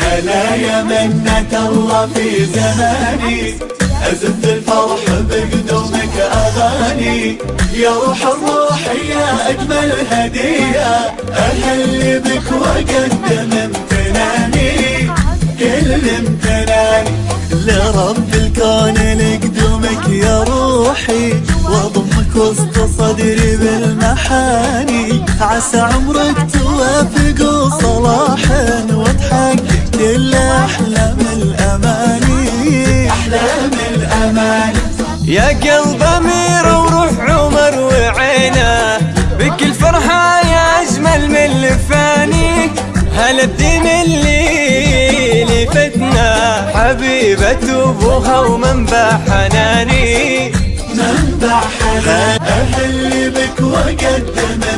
هلا يا منة الله في زماني. أزف الفرح بقدومك أغاني. يا روح الروح يا أجمل هدية أهل بك وأقدم امتناني. كل امتناني. لرب الكون لقدومك يا روحي. وأضمك وسط صدري بالمحاني. عسى عمرك توافق يا قلب امير وروح عمر وعينه بك الفرحة يا أجمل من الفاني هلا الدين اللي لفتنا حبيبة ابوها ومنبع حناني؟ منبع حنان أهل بك وقدم امتناني